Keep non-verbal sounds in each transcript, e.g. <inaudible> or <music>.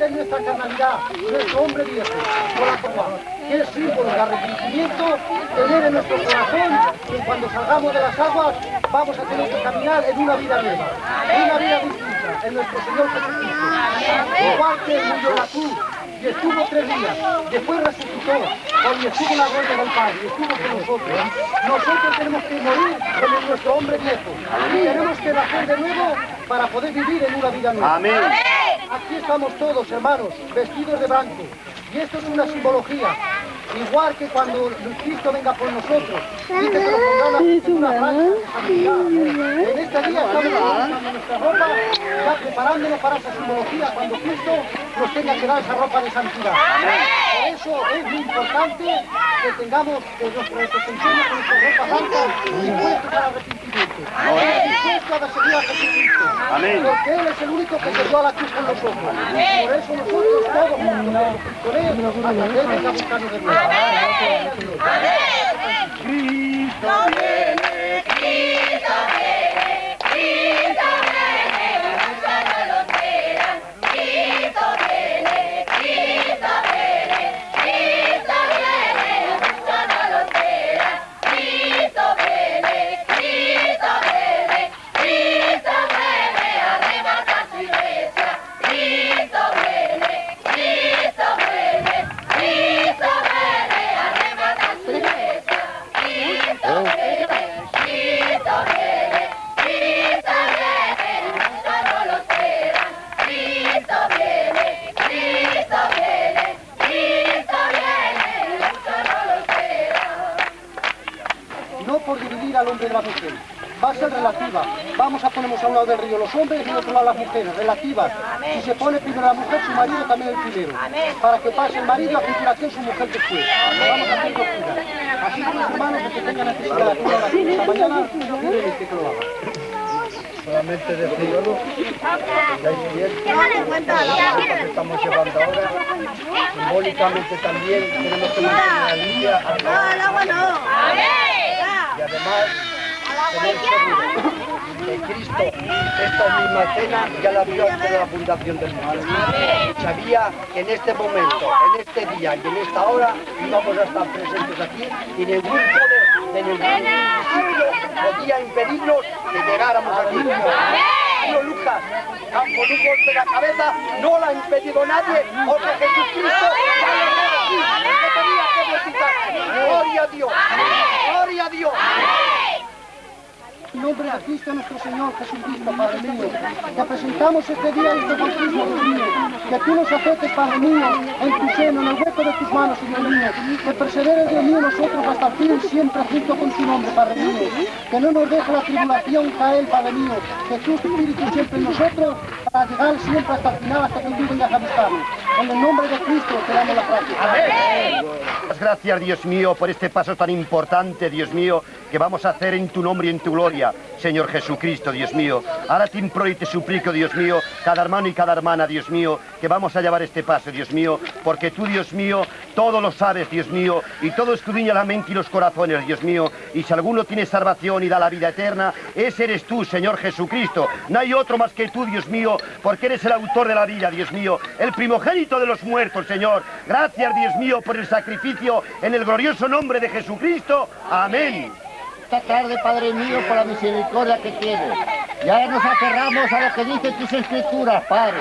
vamos a morir en nuestra carnalidad, nuestro hombre viejo, por la copa, que es símbolo de arrepentimiento, tener en nuestro corazón que cuando salgamos de las aguas vamos a tener que caminar en una vida nueva, en una vida distinta, en nuestro Señor Jesucristo. Igual que murió la cruz y estuvo tres días, después resucitó, y estuvo en la gloria del Padre, y estuvo con nosotros. Nosotros tenemos que morir con nuestro hombre viejo, y tenemos que nacer de nuevo para poder vivir en una vida nueva. Amén. Aquí estamos todos, hermanos, vestidos de blanco, y esto es una simbología. Igual que cuando Cristo venga por nosotros, dice que nos pondrá una. En este día estamos lavando nuestra ropa, ya preparándonos para esa simbología cuando Cristo nos tenga que dar esa ropa de santidad. Por eso es muy importante que tengamos que representemos con nuestra ropa blanca dispuestos al arrepentimiento. Dispuestos a seguir a Jesucristo. Amén. Porque Él es el único que se dio a la cruz con nosotros. Por eso nosotros todos juntos con Él venga a buscarnos de nuevo. Cristo viene, A relativa. Vamos a ponernos a un lado del río los hombres y al otro lado las mujeres, relativas. Si se pone primero la mujer, su marido también el primero. Para que pase el marido a continuación su mujer después. Vamos a hacer doctrina. Así que los hermanos que tengan necesidad de acudir a la esta mañana, díganle que lo hagan. solamente decirlo, la experiencia que estamos llevando ahora, simbólicamente también tenemos que mantener al día a todos. y además tener seguro que Cristo esta misma cena ya la vio antes de la fundación del mundo. Sabía que en este momento, en este día y en esta hora íbamos a estar presentes aquí y ningún poder de ningún municipio podía impedirnos que llegáramos aquí. Tío Lucas, con un golpe de la cabeza, no la ha impedido nadie, porque Jesucristo ya lo ha aquí, que tenía que bautizar. Gloria a Dios, gloria a Dios. En nombre de Cristo nuestro Señor Jesucristo, Padre mío, te presentamos este día este bautismo, Dios mío, que tú nos aceptes, Padre mío, en tu seno, en el hueco de tus manos, Señor mío, que persevere, Dios mío, nosotros hasta el fin, siempre junto con tu nombre, Padre mío, que no nos deje la tribulación caer, Padre mío, que tu Espíritu siempre en nosotros, para llegar siempre hasta el final, hasta que tú vengas a buscarnos. En el nombre de Cristo te damos la práctica. Gracias, Dios mío, por este paso tan importante, Dios mío, que vamos a hacer en tu nombre y en tu gloria, Señor Jesucristo, Dios mío. Ahora te imploro y te suplico, Dios mío, cada hermano y cada hermana, Dios mío, que vamos a llevar este paso, Dios mío, porque tú, Dios mío, todo lo sabes, Dios mío, y todo escudriña la mente y los corazones, Dios mío, y si alguno tiene salvación y da la vida eterna, ese eres tú, Señor Jesucristo. No hay otro más que tú, Dios mío, porque eres el autor de la vida, Dios mío, el primogénito de los muertos, Señor. Gracias, Dios mío, por el sacrificio en el glorioso nombre de Jesucristo. Amén. esta tarde, Padre mío, por la misericordia que tienes. Ya nos aferramos a lo que dicen tus escrituras, Padre.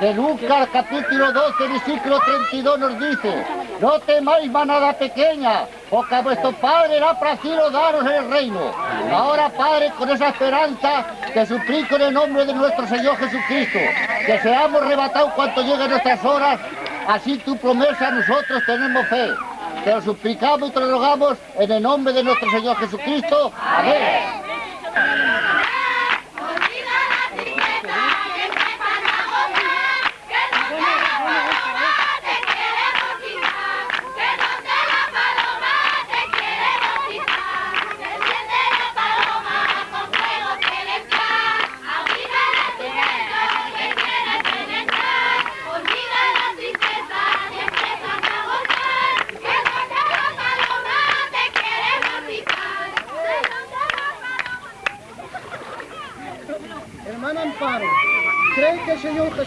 De Lucas capítulo 12, versículo 32 nos dice, no temáis manada pequeña, porque a vuestro Padre era placido daros el reino. Ahora, Padre, con esa esperanza, te suplico en el nombre de nuestro Señor Jesucristo, que seamos arrebatados cuanto lleguen nuestras horas, así tu promesa nosotros tenemos fe. Te lo suplicamos y te lo rogamos en el nombre de nuestro Señor Jesucristo. Amén.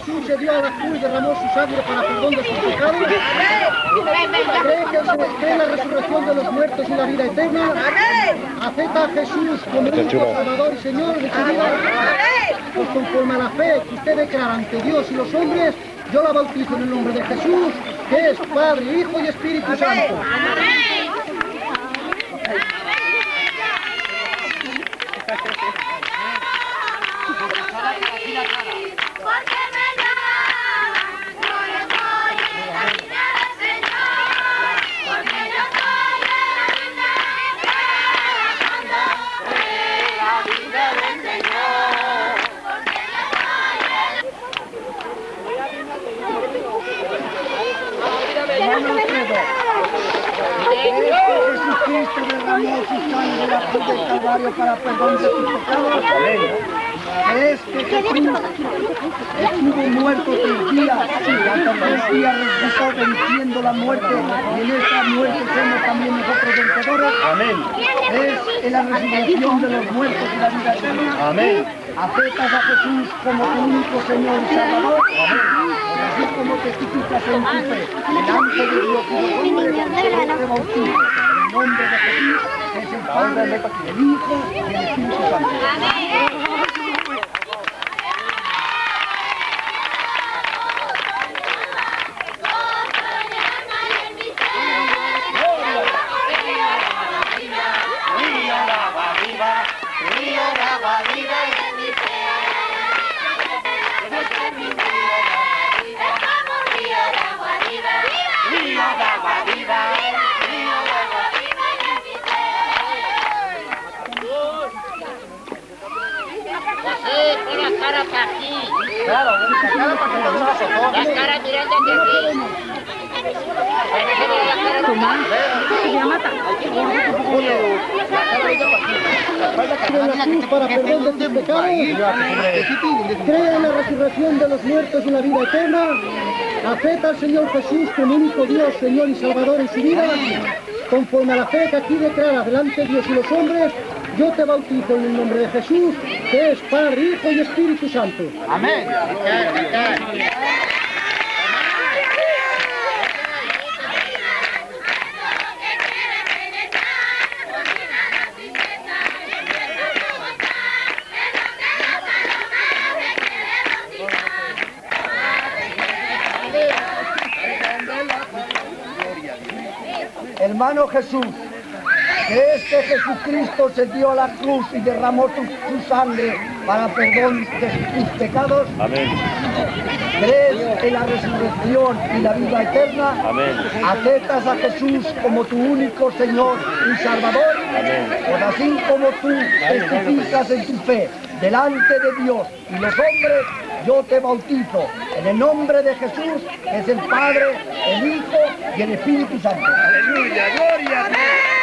Señor Jesús se dio a la cruz y derramó su sangre para perdón de sus pecados? ¿Cree que se cree la resurrección de los muertos y la vida eterna? ¿Acepta a Jesús como único Salvador y Señor de su vida? Pues conforme a la fe que usted declara ante Dios y los hombres, yo la bautizo en el nombre de Jesús, que es Padre, Hijo y Espíritu Santo. Muerte y en esta muerte somos también nosotros vencedores. Amén. Es en la resurrección de los muertos y la vida eterna. Amén. ¿Aceptas a Jesús como tu único Señor y Salvador? Así como testificas en tu fe delante de Dios y los hombres, yo te bautizo en el nombre de Jesús, es el Padre, el Hijo y el Espíritu Santo. José, Señor Jesús como único Dios, Señor y Salvador en su vida? Conforme a la fe que aquí declara delante de Dios y los hombres, yo te bautizo en el nombre de Jesús, que es Padre, Hijo y Espíritu Santo. Amén. Hermano Jesús, que este Jesucristo se dio a la cruz y derramó su, su sangre para perdón de tus pecados. Amén. ¿Crees en la resurrección y la vida eterna? Amén. ¿Aceptas a Jesús como tu único Señor y Salvador? Amén. Pues así como tú testificas en tu fe delante de Dios y los hombres, yo te bautizo en el nombre de Jesús, es el Padre, el Hijo y el Espíritu Santo. Aleluya, gloria a Dios.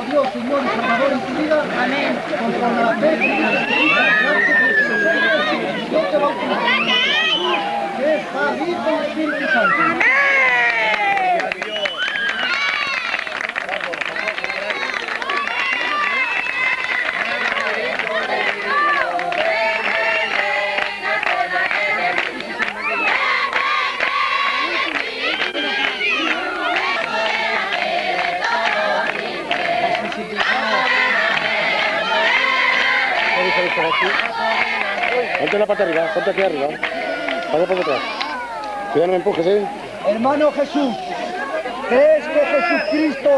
Único Dios, Señor y Salvador en tu vida? Amén. Conforme a la fe que Dios hombres, yo te bautizo en el que Espíritu Santo. Ponte la pata arriba, ponte aquí arriba. Pasa por detrás. Cuidado, no me empujes, ¿eh? Hermano Jesús, ¿crees que Jesucristo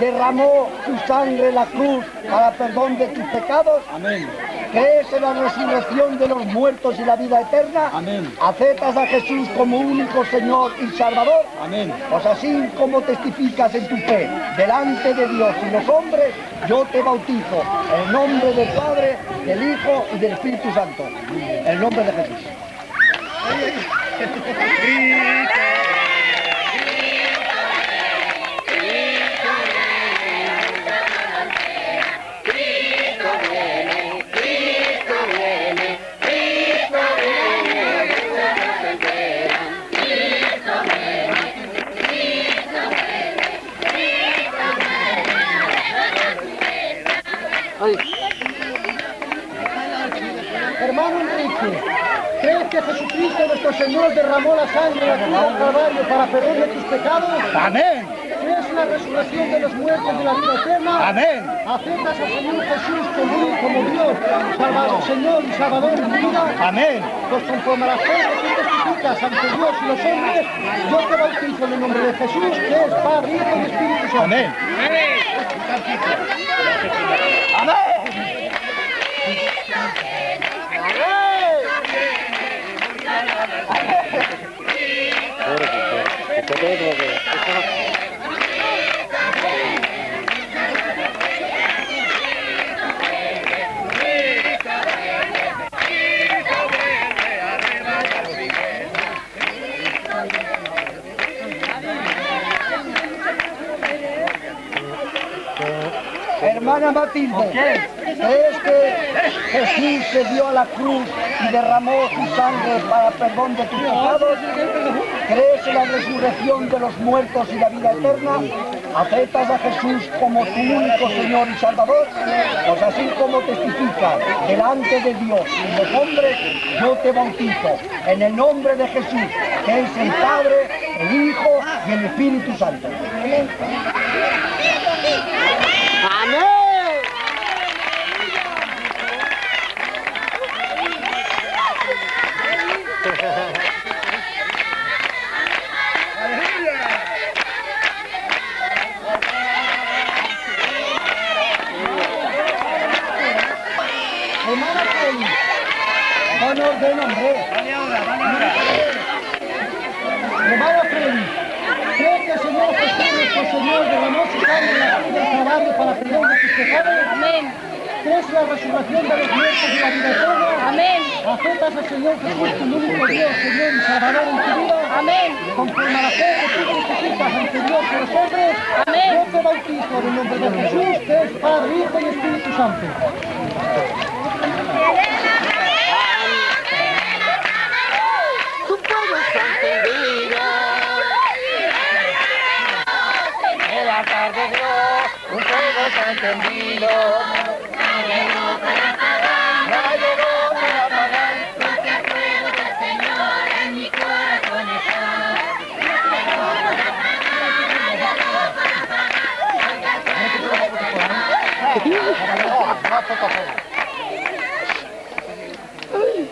derramó su sangre en la cruz para perdón de tus pecados? Amén. ¿Crees en la resurrección de los muertos y la vida eterna? Amén. ¿Aceptas a Jesús como único Señor y Salvador? Amén. Pues así como testificas en tu fe delante de Dios y los hombres, yo te bautizo en el nombre del Padre, del Hijo y del Espíritu Santo. En el nombre de Jesús. Hermano Enrique, ¿crees que Jesucristo nuestro Señor derramó la sangre en la cruz del Calvario para perdón de tus pecados? Amén. ¿Crees en la resurrección de los muertos de la vida eterna? Amén. ¿Aceptas al Señor Jesús como, como Dios, Salvador, Señor y Salvador en tu vida? Amén. Pues conforme a la fe que tú testificas ante Dios y los hombres, yo te bautizo en el nombre de Jesús, que es Padre, Hijo y Espíritu Santo. Amén. ¡Amén! ¡Amén! Hermana Matilde, ¿crees que Jesús se dio a la cruz y derramó su sangre para perdón de tus pecados? ¿Crees en la resurrección de los muertos y la vida eterna? ¿Aceptas a Jesús como tu único Señor y Salvador? Pues así como testificas delante de Dios y los hombres, yo te bautizo en el nombre de Jesús, que es el Padre, el Hijo y el Espíritu Santo. La resurrección de los muertos y la vida eterna? Amén. ¿Aceptas al Señor Jesús como único Dios, Señor y Salvador en tu vida? Amén. Conforme a la fe que tú testificas ante Dios y los hombres, Amén. yo te bautizo en el nombre de Jesús, que es Padre, Hijo y Espíritu Santo. Tu fuego está encendido. En la tarde Dios, tu fuego está encendido.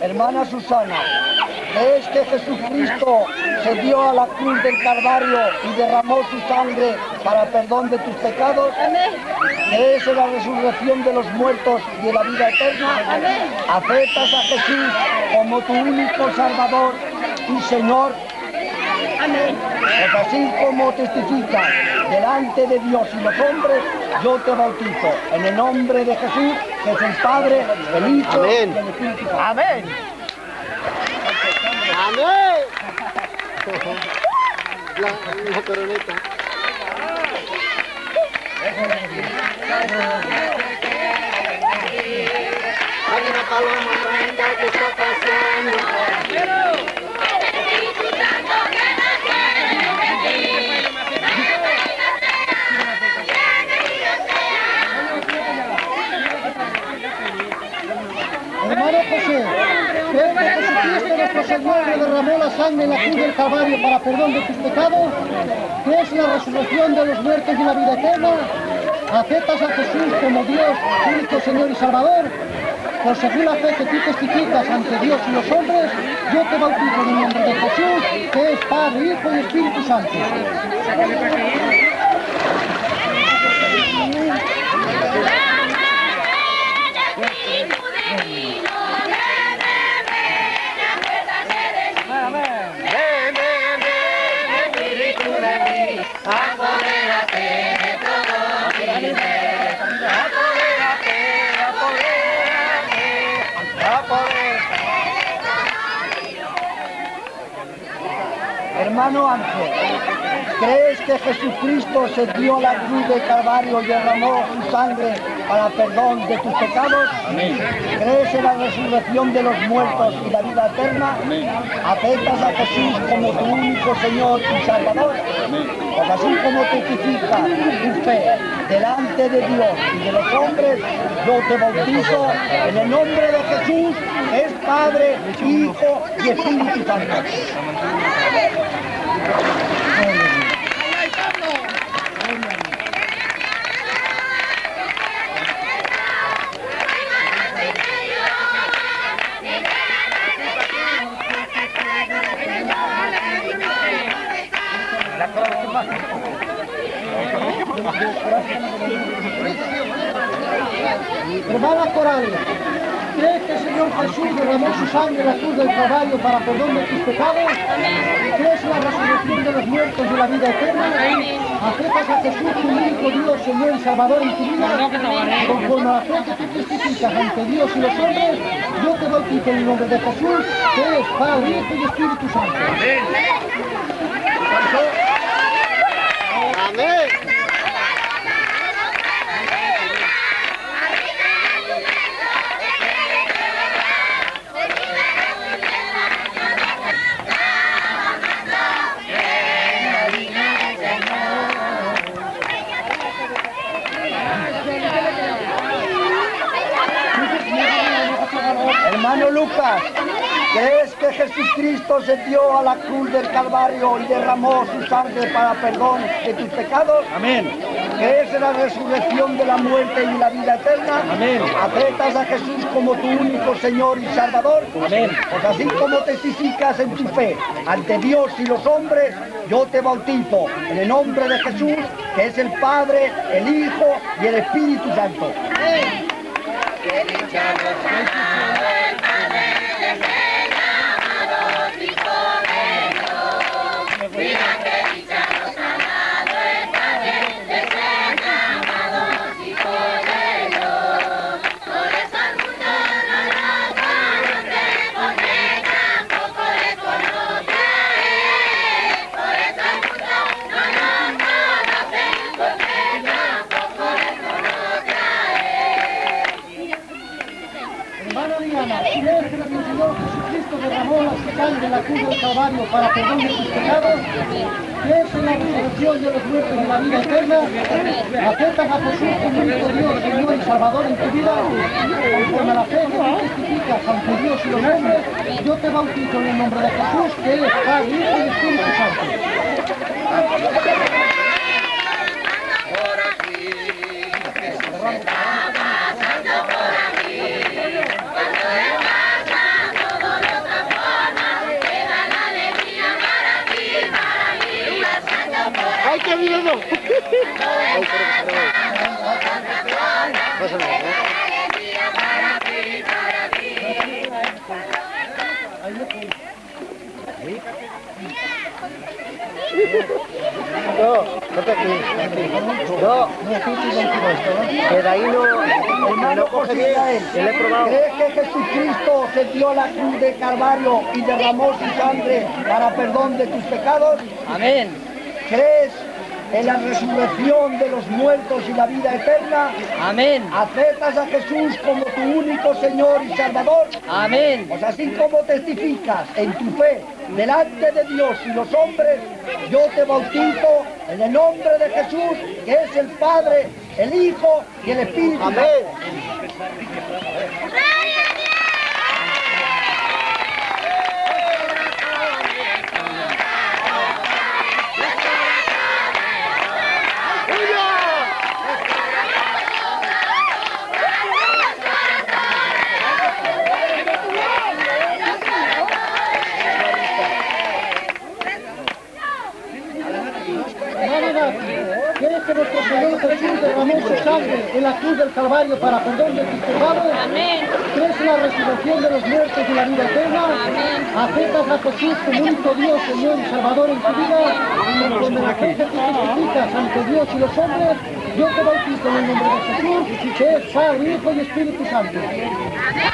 Hermana Susana, ¿crees que Jesucristo se dio a la cruz del Calvario y derramó su sangre para perdón de tus pecados? ¿Crees en la resurrección de los muertos y de la vida eterna? ¿Aceptas a Jesús como tu único Salvador y Señor? Pues así como testificas delante de Dios y los hombres, yo te bautizo en el nombre de Jesús, que es el Padre, el Hijo y el Espíritu Santo. Amén. La, la coroneta. Hay una paloma que está pasando. José, ¿crees que Jesucristo nuestro Señor que derramó la sangre en la cruz del Calvario para perdón de tus pecados? ¿Crees en la resurrección de los muertos y la vida eterna? ¿Aceptas a Jesús como Dios, único Señor y Salvador? Por según la fe que tú testificas ante Dios y los hombres, yo te bautizo en el nombre de Jesús, que es Padre, Hijo y Espíritu Santo. Hermano Ángel, ¿crees que Jesucristo se dio la cruz del Calvario y derramó su sangre para perdón de tus pecados? ¿Crees en la resurrección de los muertos y la vida eterna? ¿Aceptas a Jesús como tu único Señor y Salvador? Pues así como testifica tu fe delante de Dios y de los hombres, yo te bautizo en el nombre de Jesús, que es Padre, Hijo y Espíritu Santo. Hermanas corales, ¿crees que el Señor Jesús derramó su sangre en la cruz del Calvario para perdón de tus pecados? ¿Crees la resurrección de los muertos y la vida eterna? ¿Aceptas a Jesús tu único Dios, Señor y Salvador en tu vida? Conforme a la fe que tú testificas ante Dios y los hombres, yo te bautizo en el nombre de Jesús, que es Padre, Hijo y Espíritu Santo. Amén. Hermano Lucas, ¿crees que Jesucristo se dio a la cruz del Calvario y derramó su sangre para perdón de tus pecados? Amén. ¿Crees en la resurrección de la muerte y la vida eterna? Amén. ¿Aceptas a Jesús como tu único Señor y Salvador? Amén. Pues así como testificas en tu fe ante Dios y los hombres, yo te bautizo en el nombre de Jesús, que es el Padre, el Hijo y el Espíritu Santo. Hermana derramó la sangre en la cruz del Calvario para perdón de tus pecados? ¿Crees en la resurrección de los muertos y la vida eterna? ¿Aceptas a Jesús como único Dios, Señor y Salvador en tu vida? Conforme a la fe que tú ante Dios y los hombres, yo te bautizo en el nombre de Jesús, que es Padre, Hijo y Espíritu Santo. ¡Ay, qué miedo! No, vete aquí. No, que de ahí no, hermano José Israel, ¿crees que Jesucristo se dio la cruz de Calvario y derramó su sangre para perdón de tus pecados? Amén. ¿Crees en la resurrección de los muertos y la vida eterna? Amén. ¿Aceptas a Jesús como tu único Señor y Salvador? Amén. Pues así como testificas en tu fe delante de Dios y los hombres, yo te bautizo en el nombre de Jesús, que es el Padre, el Hijo y el Espíritu Santo. ¿Crees que nuestro Señor Jesús derramó su sangre en la cruz del Calvario para perdón de tus pecados? ¿Crees en la resurrección de los muertos y la vida eterna? ¿Aceptas a Jesús como único Dios, Señor y Salvador en tu vida? Conforme la fe que tú testificas ante Dios y los hombres, yo te bautizo en el nombre de Jesús, que es Padre, Hijo y Espíritu Santo. Yo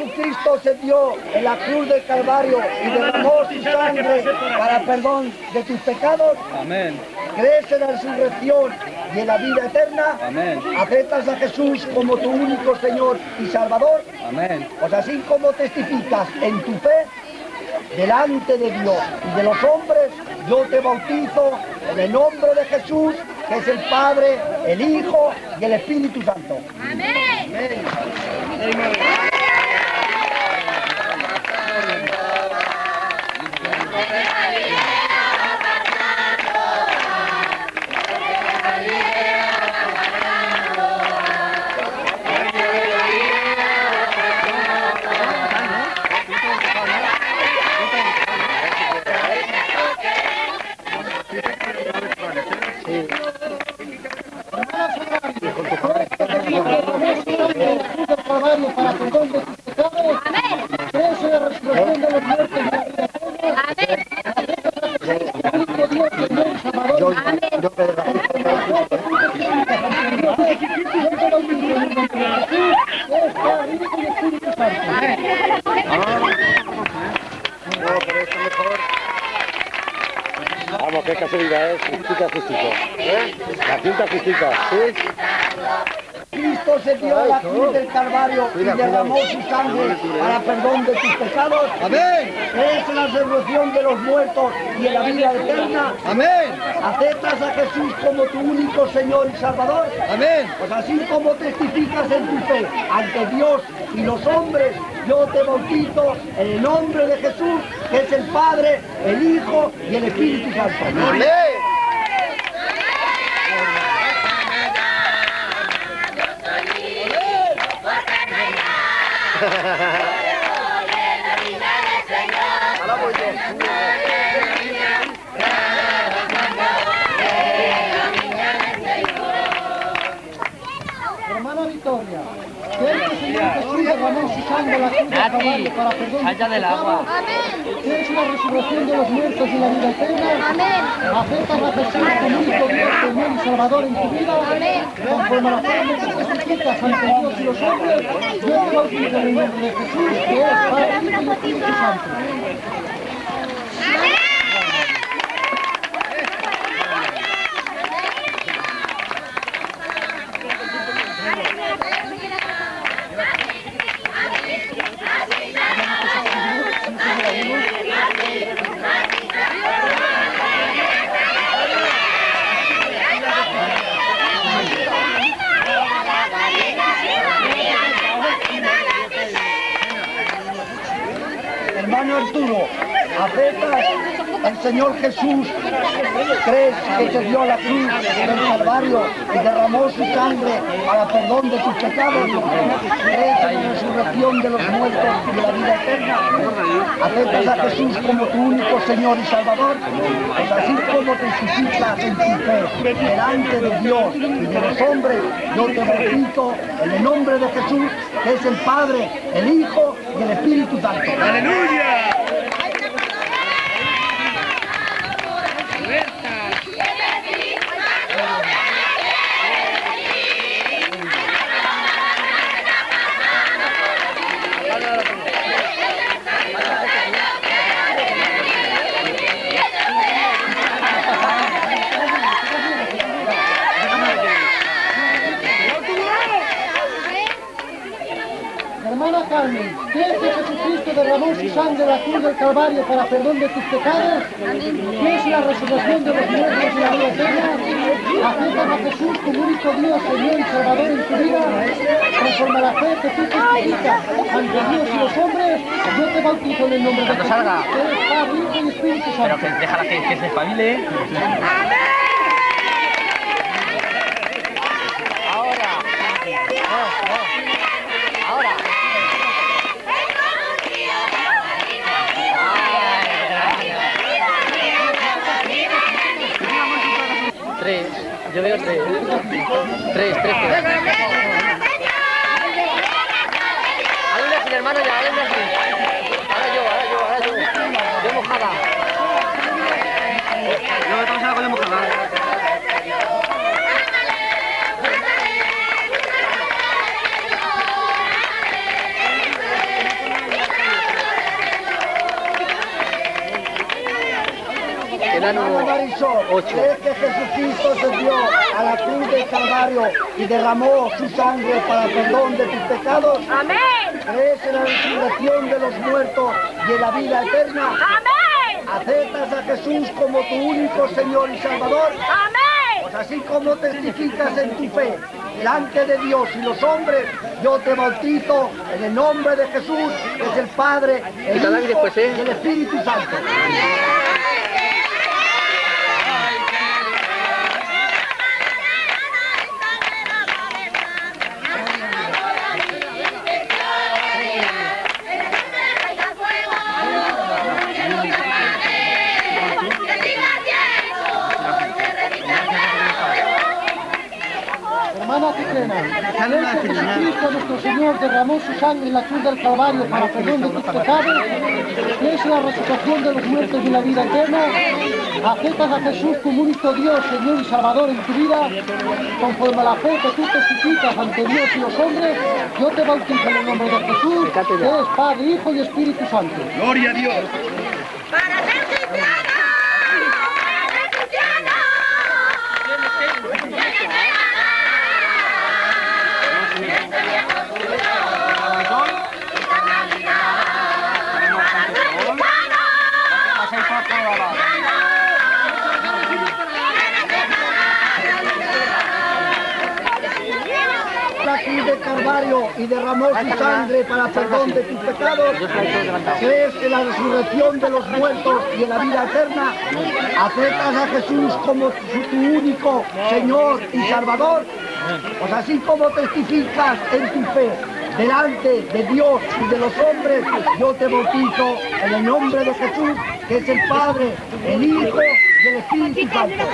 Jesucristo se dio en la cruz del Calvario y derramó su sangre para perdón de tus pecados? Amén. ¿Crees en la resurrección y en la vida eterna? Amén. ¿Aceptas a Jesús como tu único Señor y Salvador? Amén. Pues así como testificas en tu fe delante de Dios y de los hombres, yo te bautizo en el nombre de Jesús, que es el Padre, el Hijo y el Espíritu Santo. Calvario para perdón de tus pecados. ¿Crees en la resurrección de los muertos y la vida eterna? Único Dios, Señor y Salvador. Yo te derramo. Vamos, qué casualidad es. Justica, justica. ¿Eh? La cinta justica. ¿Sí? Cristo se dio a la cruz del Calvario y derramó su sangre para perdón de tus pecados. Amén. ¿Crees en la resurrección de los muertos y en la vida eterna? Amén. ¿Aceptas a Jesús como tu único Señor y Salvador? Amén. Pues así como testificas en tu fe ante Dios y los hombres, yo te bautizo en el nombre de Jesús, que es el Padre, el Hijo y el Espíritu Santo. Amén. Hermana <laughs> en la del Calvario para perdón de tus pecados? ¿Crees en la resurrección de los muertos y la vida eterna? ¿Aceptas a Jesús como único Dios, Señor y Salvador en tu vida? Conforme a la forma que te ante Dios y los hombres, yo te bautizo en el nombre de Jesús, que es Padre, Hijo y Espíritu Santo. Hermano Arturo, ¿aceptas al Jesús? ¿Crees que se dio la cruz del Calvario y derramó su sangre para perdón de tus pecados? ¿Crees en la resurrección de los muertos y de la vida eterna? ¿Aceptas a Jesús como tu único Señor y Salvador? Pues así como testificas en tu fe de Dios y de los hombres, yo te bautizo en el nombre de Jesús, que es el Padre, el Hijo y el Espíritu Santo. Hermana Calvario para perdón de tus pecados, crees en la resurrección de los muertos y la vida eterna, aceptas a Jesús como único Dios, Señor y Salvador en tu vida, conforme a la fe que tú testificas ante Dios y los hombres, yo te bautizo en el nombre de Jesús, salga. que Padre, Hijo y Espíritu Pero que déjala que, que se espabile. Tres, tres. tres. Hermano, ya, Marisol, ocho. ¿crees que Jesucristo se dio a la cruz del Calvario y derramó su sangre para el perdón de tus pecados? Amén. ¿Crees en la resurrección de los muertos y en la vida eterna? Amén. ¿Aceptas a Jesús como tu único Señor y Salvador? Amén. Pues así como testificas en tu fe delante de Dios y los hombres, yo te bautizo en el nombre de Jesús, que es el Padre, el Hijo después, ¿eh? y el Espíritu Santo. Hermana Nuestro Señor derramó su sangre en la cruz del Calvario para perdón de tus pecados? ¿Crees en la resurrección de los muertos y la vida eterna? ¿Aceptas a Jesús como único Dios, Señor y Salvador en tu vida? Conforme a la fe que tú testificas ante Dios y los hombres, yo te bautizo en el nombre de Jesús, que es Padre, Hijo y Espíritu Santo. Gloria a Dios. Calvario y derramó su sangre para perdón de tus pecados, crees en la resurrección de los muertos y en la vida eterna, aceptas a Jesús como tu único Señor y Salvador, pues así como testificas en tu fe delante de Dios y de los hombres, yo te bautizo en el nombre de Jesús, que es el Padre, el Hijo y el Espíritu Santo.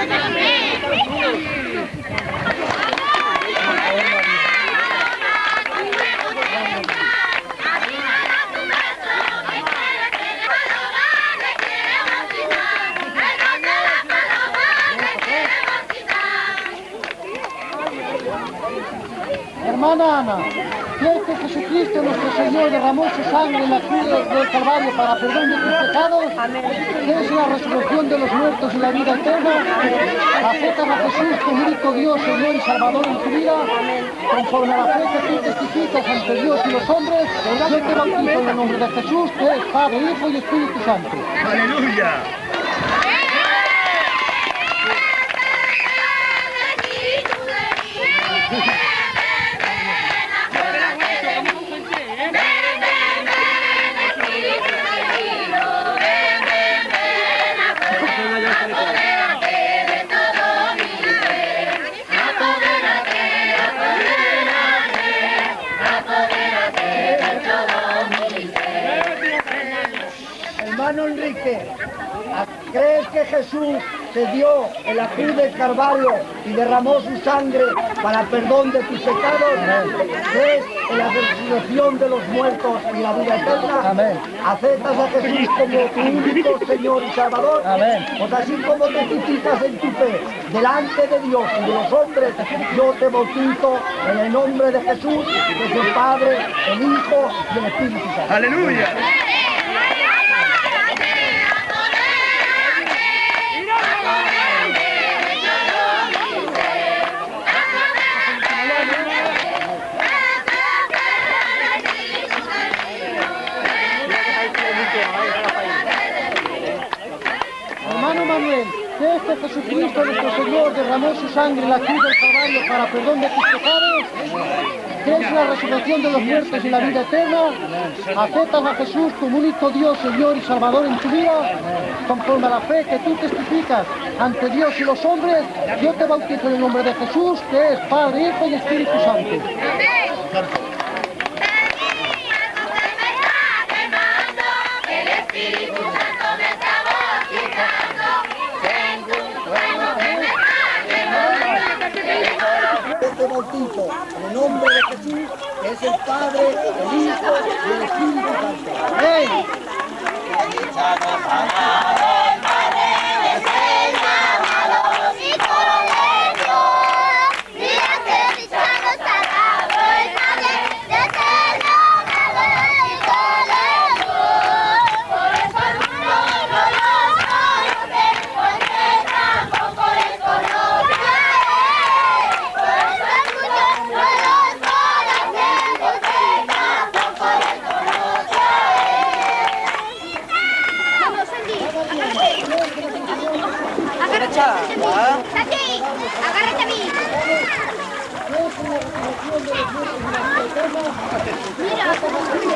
Hermana Ana, ¿crees que Jesucristo nuestro Señor derramó su sangre en la cruz del Calvario para perdón de tus pecados? ¿Crees en la resurrección de los muertos y la vida eterna? ¿Aceptas a Jesús como único Dios, Señor y Salvador en tu vida? Conforme a la fe que tú testificas ante Dios y los hombres, yo te bautizo en el nombre de Jesús, que es Padre, Hijo y Espíritu Santo. Aleluya. ¿Crees que Jesús se dio en la cruz del Calvario y derramó su sangre para perdón de tus pecados? ¿Crees en la resurrección de los muertos y la vida eterna? Amén. ¿Aceptas a Jesús como tu único Señor y Salvador? Amén. Pues así como testificas en tu fe delante de Dios y de los hombres, yo te bautizo en el nombre de Jesús, que es el Padre, el Hijo y el Espíritu Santo. Aleluya. Jesucristo nuestro Señor derramó su sangre en la cruz del Calvario para perdón de tus pecados, que es la resurrección de los muertos y la vida eterna, aceptas a Jesús como único Dios, Señor y Salvador en tu vida, conforme a la fe que tú testificas ante Dios y los hombres, yo te bautizo en el nombre de Jesús, que es Padre, Hijo y Espíritu Santo. Este bautizo en el nombre de Jesús, que es el Padre, el Hijo y el Espíritu Santo. Amén.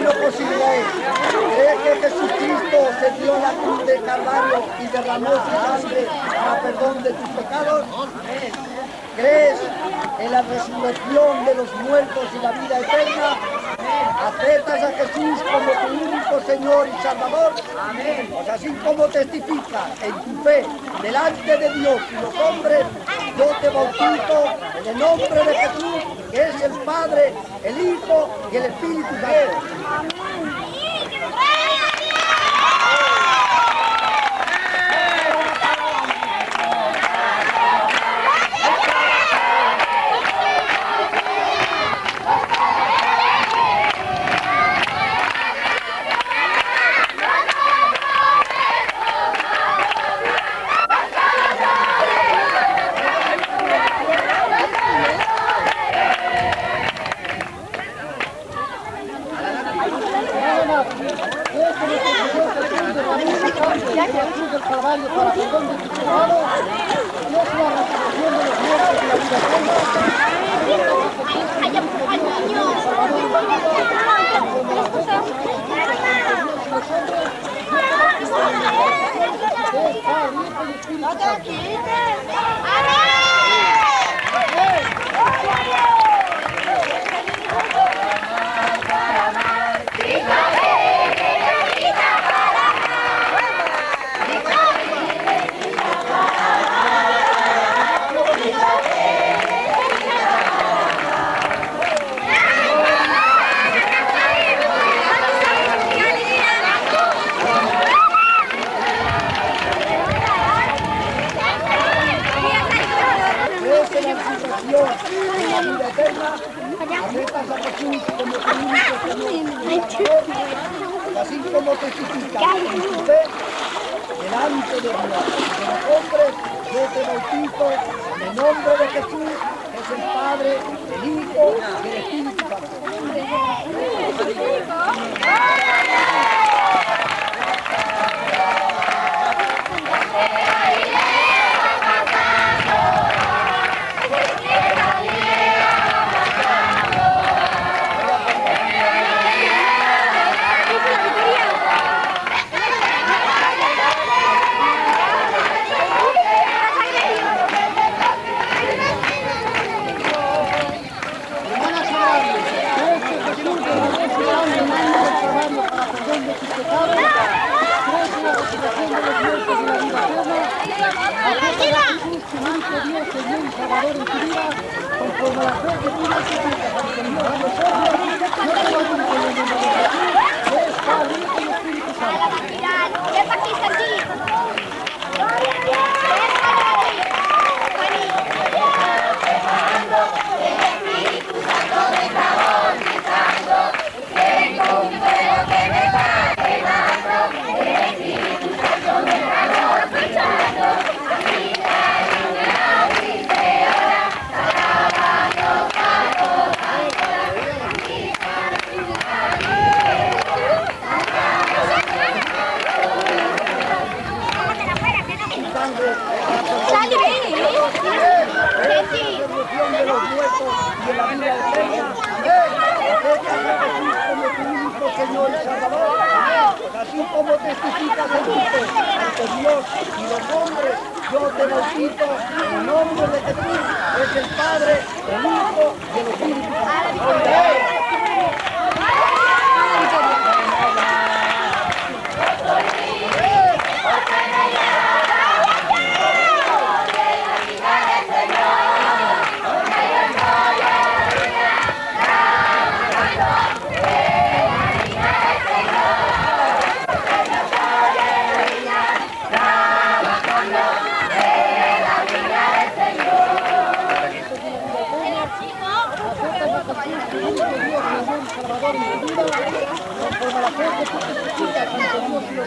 Hermano Posible, ¿cree que Jesucristo se dio la cruz de Calvario y derramó su sangre para perdón de tus pecados? ¿Crees en la resurrección de los muertos y la vida eterna? ¿Aceptas a Jesús como tu único Señor y Salvador? Pues así como testifica en tu fe delante de Dios y los hombres, yo te bautizo en el nombre de Jesús, que es el Padre, el Hijo y el Espíritu Santo.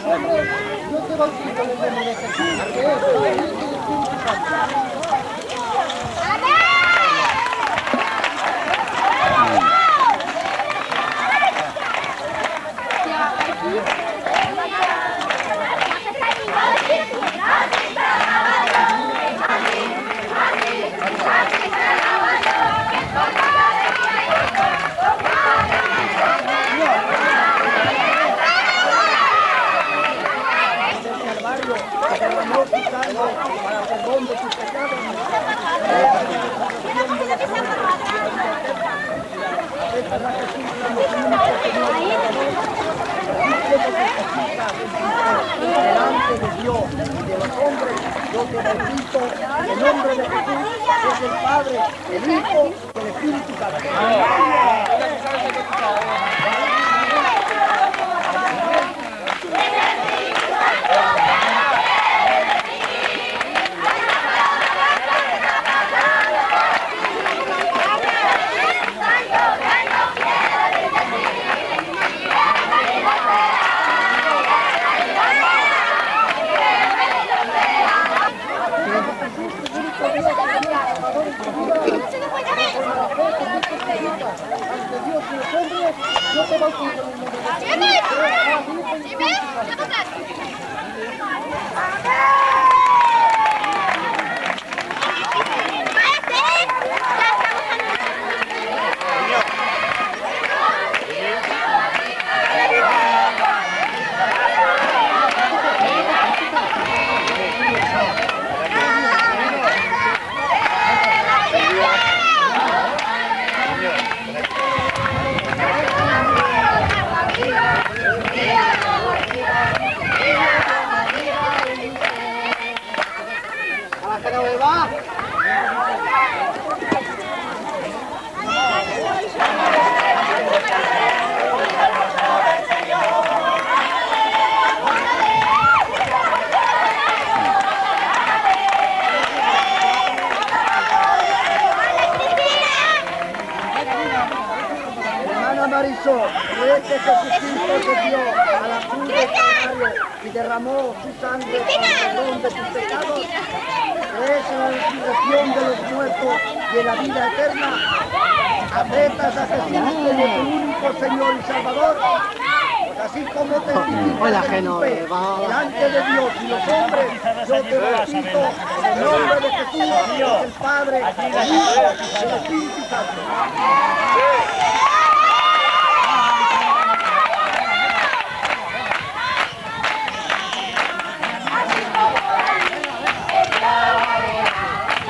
Yo te voy a explicar lo que me Delante de Dios de los hombres, yo te bendito en nombre de Jesús, es el Padre, el Hijo el Espíritu Santo.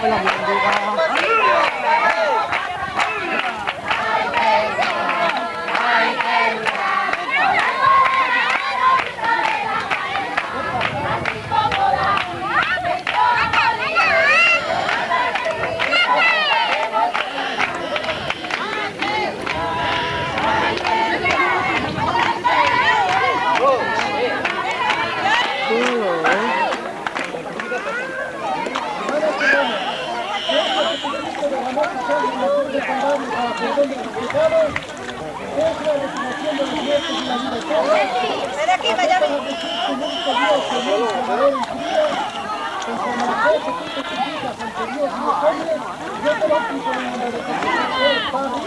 Làm được? Y los hombres, yo te bautizo en el nombre de Jesús, que es Padre,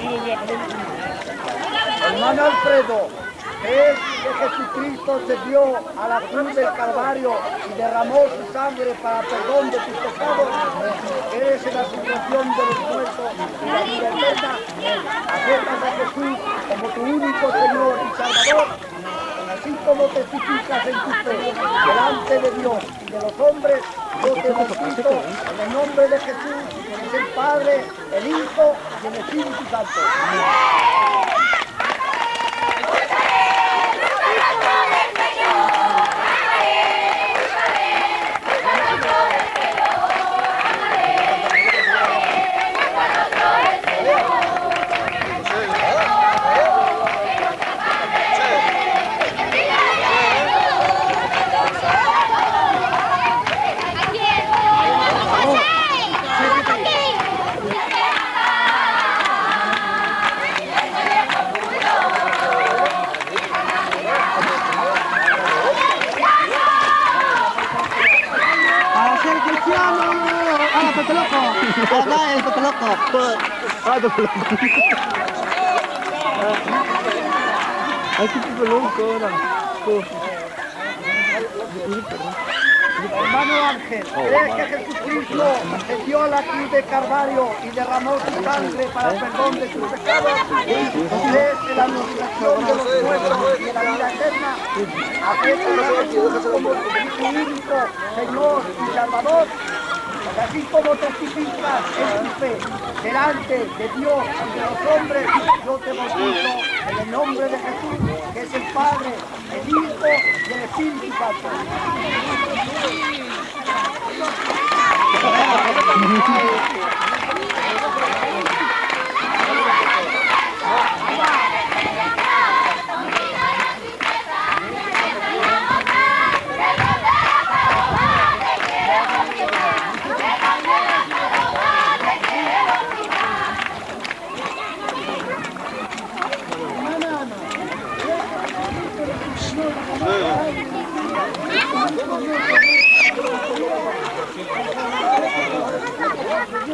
Hijo y Espíritu Alfredo, es que Jesucristo se dio a la cruz del Calvario y derramó su sangre para perdón de tus pecados. Eres la situación de los muertos y la vida eterna. Aceptas a Jesús como tu único Señor y Salvador. Así como testificas en tu fe delante de Dios y de los hombres, yo te bautizo en el nombre de Jesús, que es el Padre, el Hijo y el Espíritu Santo. Para ser cristiano, ¡ah, Pepe Loco! ¡Ah, el Pepe Loco! Ah, te lo Ay, qué tipo loco ahora. Hermano Ángel, ¿crees que Jesucristo dio la cruz de Calvario y derramó su sangre para el perdón de sus pecados? ¿Crees que la resurrección de los muertos y de la vida eterna aceptas a Jesús como tu único Señor y Salvador? Así como testificas en tu fe delante de Dios y de los hombres, yo te bautizo en el nombre de Jesús, que es el Padre, el Hijo y el Espíritu Santo. <laughs>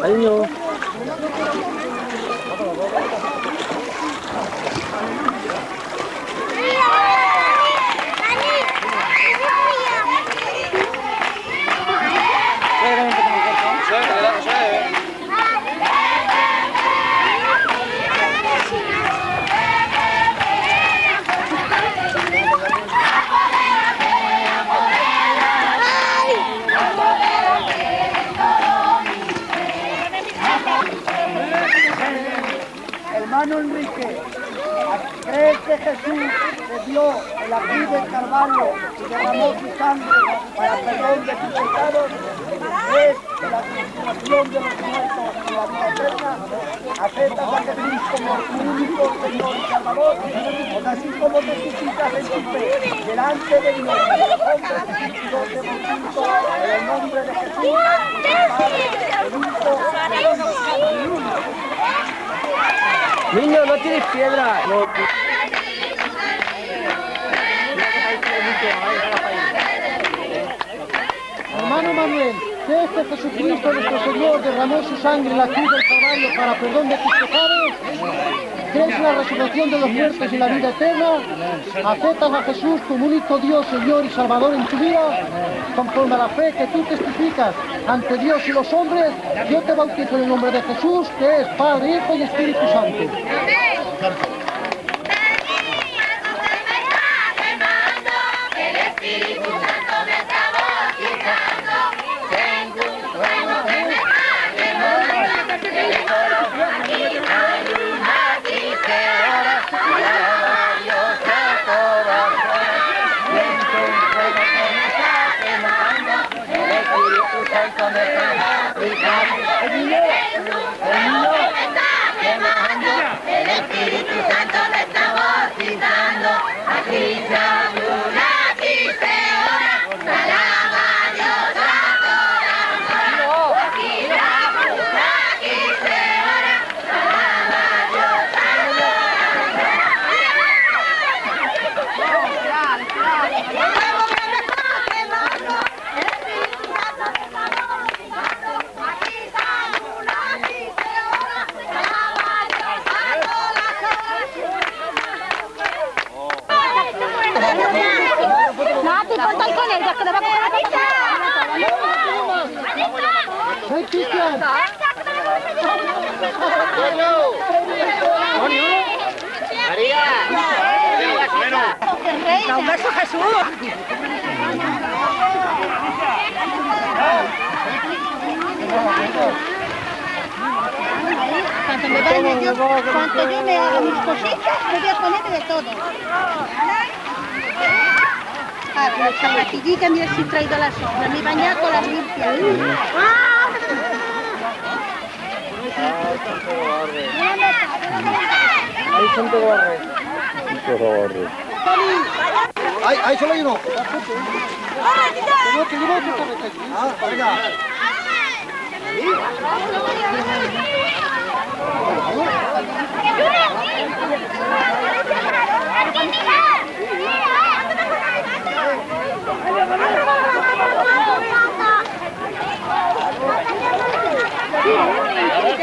哎呦。Hermano Enrique, ¿crees que Jesús se dio la cruz del y derramó su sangre para perdón de tus pecados? ¿Crees que la resurrección de los muertos y la vida eterna aceptas a Jesús como tu único Señor y Salvador? Pues así como testificas en tu fe delante de Dios y en el nombre de Jesús, el. Niño, no tienes piedra. No. Hermano Manuel, ¿crees que Jesucristo nuestro Señor derramó su sangre en la cruz del Calvario para perdón de tus pecados? ¿Crees la resurrección de los muertos y la vida eterna? ¿Aceptas a Jesús como único Dios, Señor y Salvador en tu vida? Conforme a la fe que tú testificas ante Dios y los hombres, yo te bautizo en el nombre de Jesús, que es Padre, Hijo y Espíritu Santo. El está bautizando. que me he traído las hojas, me bañaba con las ¡Ah! Ahí barro. Todo barro. Ahí, solo hay uno. No. Ah, パパ、パパ、パパ、パパ、パパ、パパ、パパ、パパ、パパ。